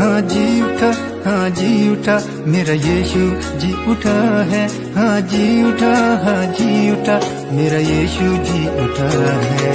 हाँ जी उठा हाँ जी उठा, मेरा यीशु जी उठा है। हाँ जी उठा हाँ जी उठा, मेरा यीशु जी उठा है।